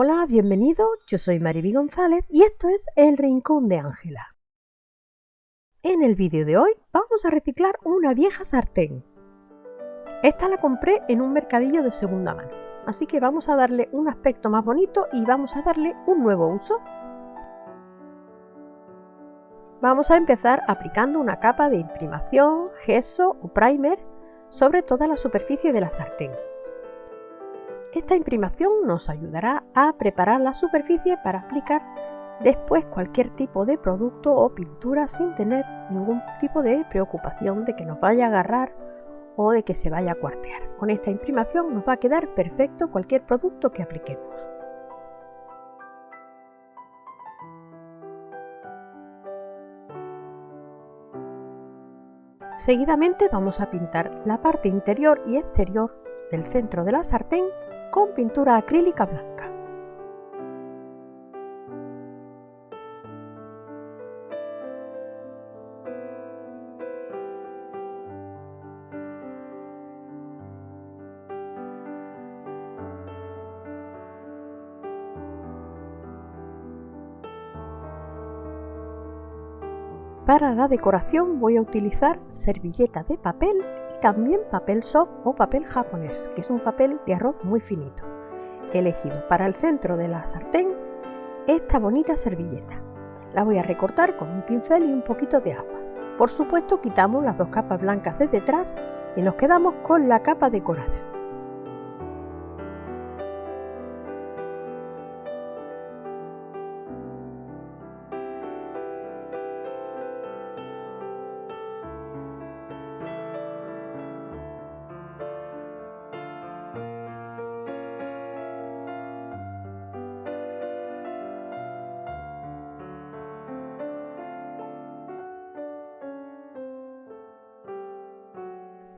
Hola, bienvenido, yo soy Mariby González y esto es El Rincón de Ángela. En el vídeo de hoy vamos a reciclar una vieja sartén. Esta la compré en un mercadillo de segunda mano, así que vamos a darle un aspecto más bonito y vamos a darle un nuevo uso. Vamos a empezar aplicando una capa de imprimación, gesso o primer sobre toda la superficie de la sartén. Esta imprimación nos ayudará a preparar la superficie para aplicar después cualquier tipo de producto o pintura sin tener ningún tipo de preocupación de que nos vaya a agarrar o de que se vaya a cuartear. Con esta imprimación nos va a quedar perfecto cualquier producto que apliquemos. Seguidamente vamos a pintar la parte interior y exterior del centro de la sartén con pintura acrílica blanca. Para la decoración voy a utilizar servilleta de papel y también papel soft o papel japonés, que es un papel de arroz muy finito. He elegido para el centro de la sartén esta bonita servilleta. La voy a recortar con un pincel y un poquito de agua. Por supuesto quitamos las dos capas blancas de detrás y nos quedamos con la capa decorada.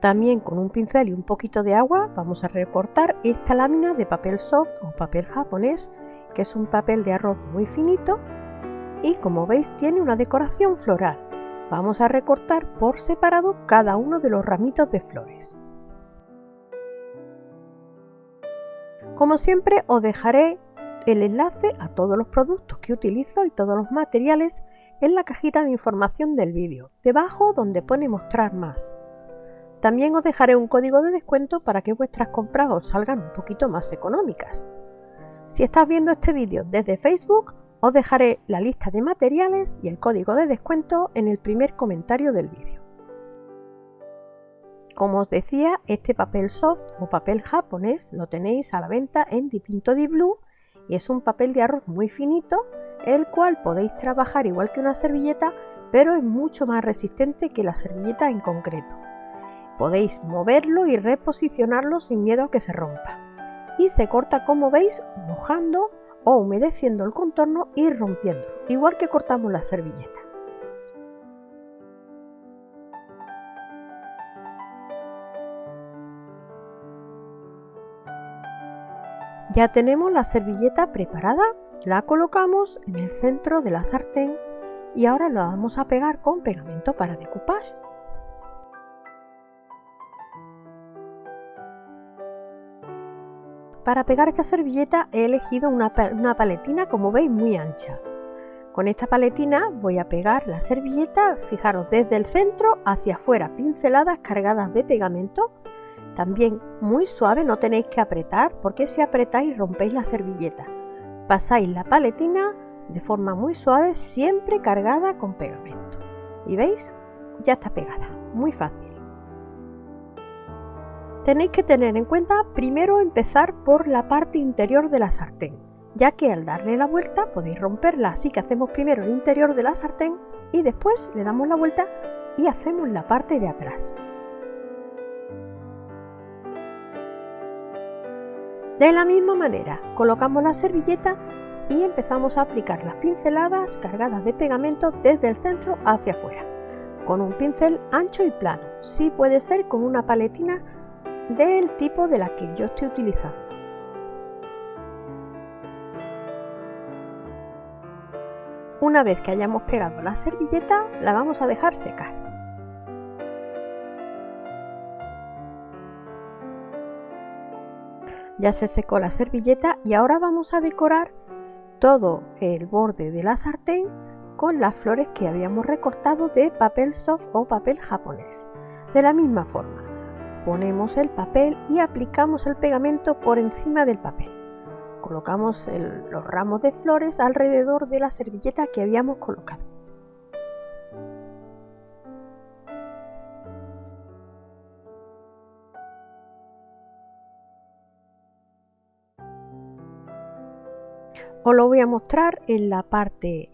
También con un pincel y un poquito de agua vamos a recortar esta lámina de papel soft o papel japonés, que es un papel de arroz muy finito y como veis tiene una decoración floral. Vamos a recortar por separado cada uno de los ramitos de flores. Como siempre os dejaré el enlace a todos los productos que utilizo y todos los materiales en la cajita de información del vídeo, debajo donde pone mostrar más. También os dejaré un código de descuento para que vuestras compras os salgan un poquito más económicas. Si estás viendo este vídeo desde Facebook, os dejaré la lista de materiales y el código de descuento en el primer comentario del vídeo. Como os decía, este papel soft o papel japonés lo tenéis a la venta en Dipinto di Blue y es un papel de arroz muy finito, el cual podéis trabajar igual que una servilleta, pero es mucho más resistente que la servilleta en concreto. Podéis moverlo y reposicionarlo sin miedo a que se rompa. Y se corta como veis mojando o humedeciendo el contorno y rompiendo, igual que cortamos la servilleta. Ya tenemos la servilleta preparada, la colocamos en el centro de la sartén y ahora la vamos a pegar con pegamento para decoupage. Para pegar esta servilleta he elegido una, paletina como veis muy ancha. Con esta paletina voy a pegar la servilleta, fijaros, desde el centro hacia afuera, pinceladas cargadas de pegamento. También muy suave, no tenéis que apretar porque si apretáis rompéis la servilleta. Pasáis la paletina de forma muy suave, siempre cargada con pegamento. ¿Y veis? Ya está pegada, muy fácil. Tenéis que tener en cuenta primero empezar por la parte interior de la sartén, ya que al darle la vuelta podéis romperla, así que hacemos primero el interior de la sartén y después le damos la vuelta y hacemos la parte de atrás. De la misma manera, colocamos la servilleta y empezamos a aplicar las pinceladas cargadas de pegamento desde el centro hacia afuera, con un pincel ancho y plano, si puede ser con una paletina del tipo de la que yo estoy utilizando. Una vez que hayamos pegado la servilleta, la vamos a dejar secar. Ya se secó la servilleta y ahora vamos a decorar todo el borde de la sartén con las flores que habíamos recortado de papel soft o papel japonés. De la misma forma, ponemos el papel y aplicamos el pegamento por encima del papel. Colocamos los ramos de flores alrededor de la servilleta que habíamos colocado. Os lo voy a mostrar en la parte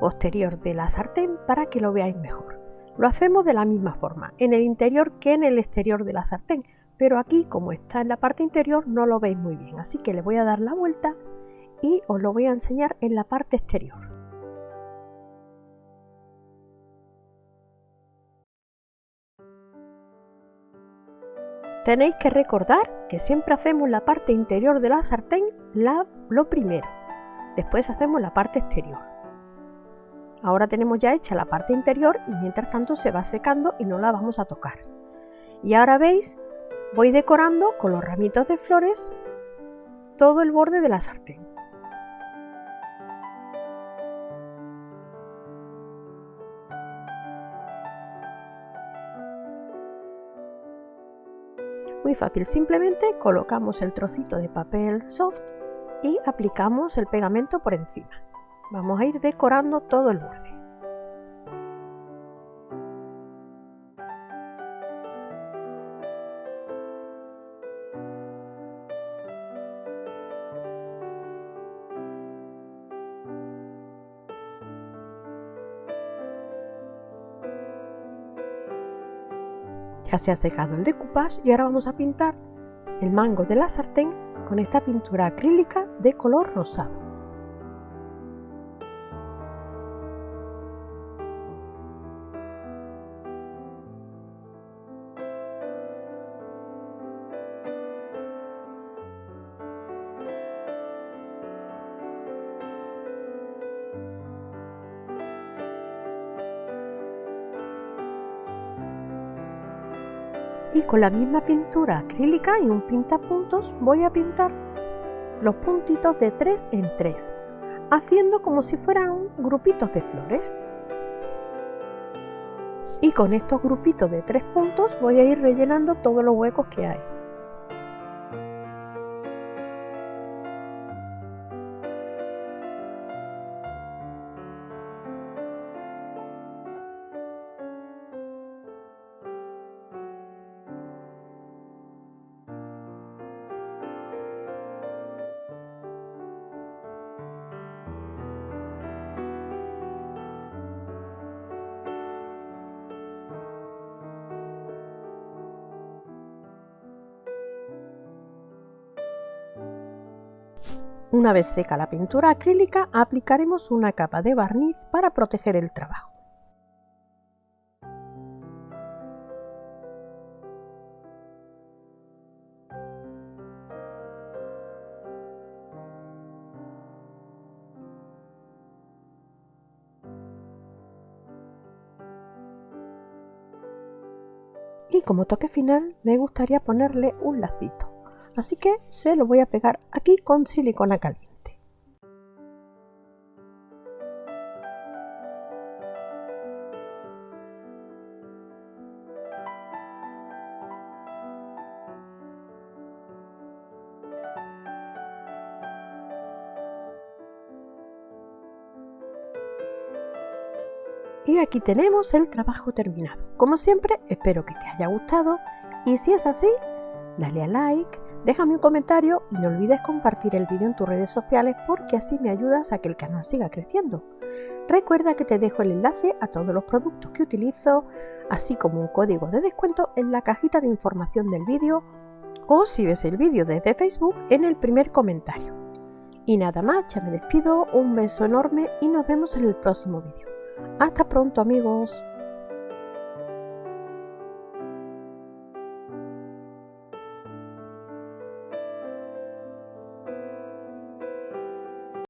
posterior de la sartén para que lo veáis mejor. Lo hacemos de la misma forma, en el interior que en el exterior de la sartén, pero aquí como está en la parte interior no lo veis muy bien, así que le voy a dar la vuelta y os lo voy a enseñar en la parte exterior. Tenéis que recordar que siempre hacemos la parte interior de la sartén la, lo primero Después hacemos la parte exterior. Ahora tenemos ya hecha la parte interior y mientras tanto se va secando y no la vamos a tocar. Y ahora veis, voy decorando con los ramitos de flores todo el borde de la sartén. Muy fácil, simplemente colocamos el trocito de papel soft y aplicamos el pegamento por encima. Vamos a ir decorando todo el borde. Ya se ha secado el decoupage y ahora vamos a pintar el mango de la sartén con esta pintura acrílica de color rosado. Y con la misma pintura acrílica y un pintapuntos voy a pintar los puntitos de 3 en 3 haciendo como si fueran grupitos de flores. Y con estos grupitos de 3 puntos voy a ir rellenando todos los huecos que hay Una vez seca la pintura acrílica, aplicaremos una capa de barniz para proteger el trabajo. Y como toque final me gustaría ponerle un lacito así que se lo voy a pegar aquí con silicona caliente. Y aquí tenemos el trabajo terminado. Como siempre, espero que te haya gustado y si es así, dale a like, Déjame un comentario y no olvides compartir el vídeo en tus redes sociales porque así me ayudas a que el canal siga creciendo. Recuerda que te dejo el enlace a todos los productos que utilizo, así como un código de descuento en la cajita de información del vídeo o si ves el vídeo desde Facebook en el primer comentario. Y nada más, ya me despido, un beso enorme y nos vemos en el próximo vídeo. Hasta pronto amigos.